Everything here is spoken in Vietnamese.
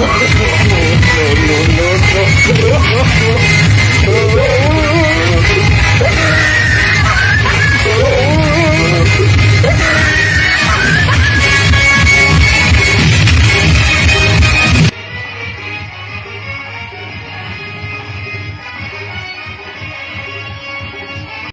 no, no, no, no. no.